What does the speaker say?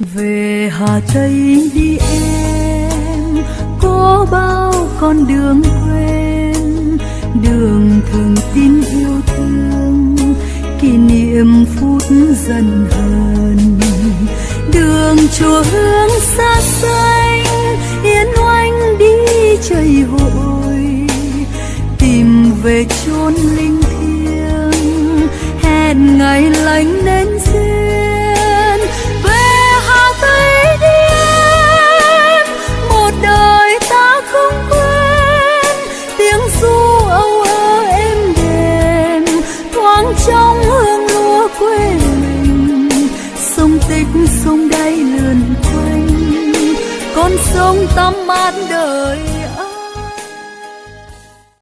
về hà tây đi em, có bao con đường quen. Đường thường tin yêu thương, kỷ niệm phút dần hờn. Đường chùa hương xa xanh, yên oanh đi chảy hội. Tìm về chốn linh thiêng, hẹn ngày lành nên xích sông đáy lượn quanh. Con sông tắm mát đời.